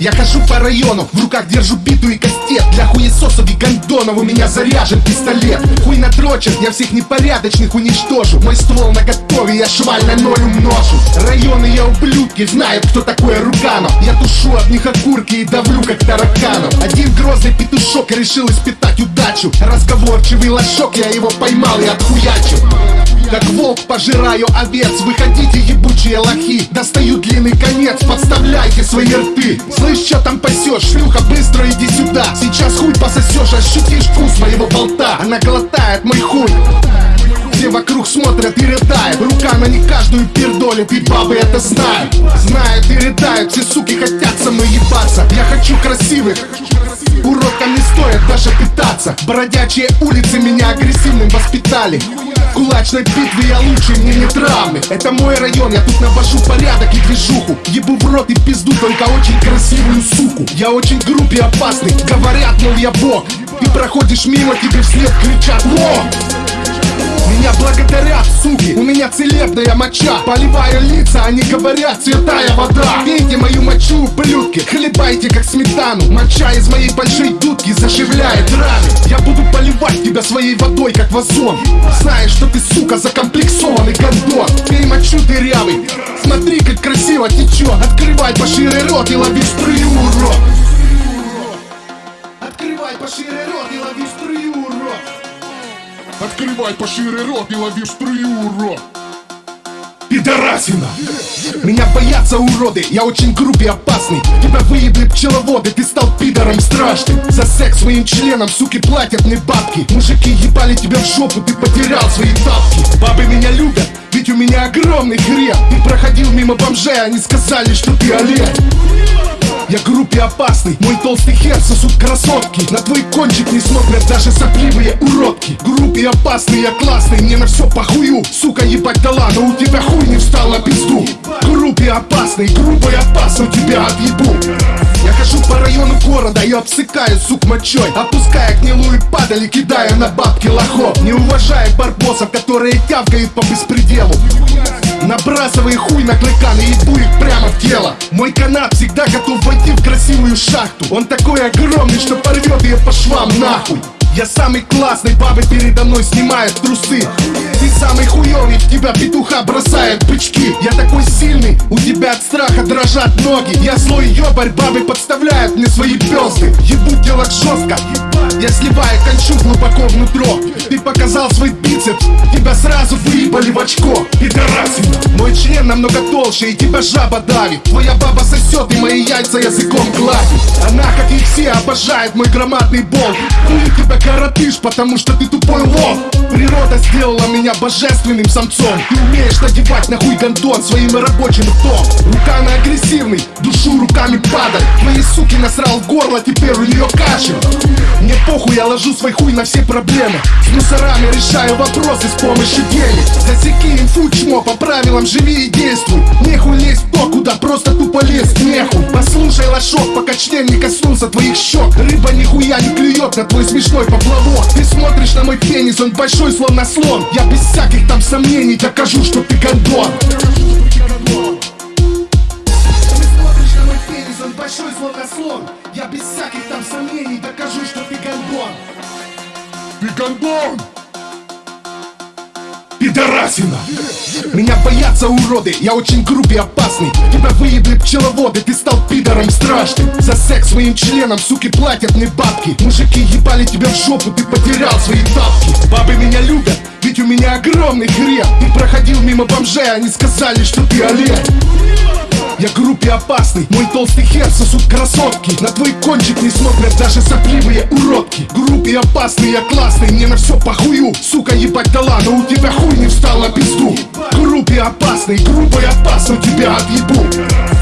Я хожу по району, в руках держу биту и кастет Для хуесосов и гондонов у меня заряжен пистолет. Хуй натрочен, я всех непорядочных уничтожу. Мой ствол на готове, я шваль на ноль умножу. Районы я ублюдки, знают кто такой Руганов Я тушу от них окурки и давлю как тараканов. Один грозный петушок решил испытать удачу. Разговорчивый лошок, я его поймал и отхуячил как волк пожираю овец Выходите, ебучие лохи. Достаю длинный конец, подставляйте свои рты. Слышь, что там пасешь? Шлюха, быстро иди сюда Сейчас хуй пососешь, ощутишь вкус моего болта. Она глотает мой хуй. Все вокруг смотрят и рыдают. Рука на не каждую пердолит И бабы это знают. Знают и рыдают Все суки хотят со мной ебаться. Я хочу красивых. Уродкам не стоит даже питаться. Бродячие улицы меня агрессивным воспитали кулачной битве я лучший, мне не травмы Это мой район, я тут навожу порядок и движуху. Ебу в рот и пизду только очень красивую суку. Я очень груб и опасный, говорят, мол я бог. Ты проходишь мимо, тебе вслед кричат «Во!» Целебная моча. Поливаю лица, они говорят, святая вода. Пейте мою мочу, ублюдки, хлебайте как сметану. Моча из моей большой дудки заживляет раны. Я буду поливать тебя своей водой, как вазон. Знаешь, что ты, сука, закомплексованный гондон. Пей мочу дырявый, смотри, как красиво течет. Открывай пошире рот и лови струю, урод. Открывай пошире рот и лови струю, урод. Открывай пошире рот и лови струю, урод! Пидорасина! Меня боятся уроды, я очень груб и опасный. Тебя выебли пчеловоды, ты стал пидором страшным. За секс своим членом, суки, платят мне бабки. Мужики ебали тебя в жопу, ты потерял свои тапки. Бабы меня любят, ведь у меня огромный хрен. Ты проходил мимо бомжей, они сказали, что ты олень. Я груб и опасный, мой толстый хер сосут красотки. На твой кончик не смотрят даже сопливые уродки И опасный, я классный, мне на все похую. Сука, ебать дала, но у тебя хуй не встал на пизду. Груб и опасный, грубо и опасно тебя отъебу. Я хожу по району города и обсыкаю сук мочой. Опуская гнилую падаль и кидаю на бабки лохов. Не уважая барбосов, которые тявкают по беспределу. Набрасывай хуй на клыкан и ебу их прямо в тело Мой канат всегда готов войти в красивую шахту. Он такой огромный, что порвет ее по швам нахуй я самый классный, бабы передо мной снимают трусы Ты самый хуёвый, тебя петуха бросают бычки Я такой сильный, у тебя от страха дрожат ноги. Я злой ёбарь, бабы подставляют мне свои пёзды Ебу делать жестко, я сливаю кончу глубоко внутрь Ты показал свой бицепс, тебя сразу выебали в очко. Пидорасина Мой член намного толще и тебя жаба давит. Твоя баба сосет и мои яйца языком гладит. Она, как и все, обожает мой громадный болт. Хули тебя коротышь, потому что ты тупой лох Природа сделала меня божественным самцом. Ты умеешь надевать нахуй гондон своим рабочим ртом. Рука на агрессивный, душу руками падаль Твои суки насрал горло, теперь у нее кашель. Мне похуй, я ложу свой хуй на все проблемы. С мусорами решаю вопросы с помощью денег Засеки инфу, чмо, по правилам живи и действуй. Нехуй лезть то, куда просто тупо лезть нехуй Лошок, пока член не коснулся твоих щек. Рыба нихуя не клюет на твой смешной поплавок. Ты смотришь на мой пенис, он большой словно слон Я без всяких там сомнений докажу, что ты гондон большой словно слон. Я без всяких там сомнений докажу, что ты гондон. Ты гондон! Пидорасина! Меня боятся уроды, я очень груб и опасный. Тебя выебли пчеловоды, ты стал пидором страшным. За секс своим членом, суки, платят мне бабки. Мужики ебали тебя в жопу, ты потерял свои тапки. Бабы меня любят, ведь у меня огромный хрен. Ты проходил мимо бомжей, они сказали, что ты олень я груб и опасный, мой толстый хер сосут красотки. На твой кончик не смотрят даже сопливые уродки. Груб и опасный, я классный, мне на все похую. Сука, ебать дала, но у тебя хуй не встал на пизду. Груб и опасный, грубо и опасно тебя отъебу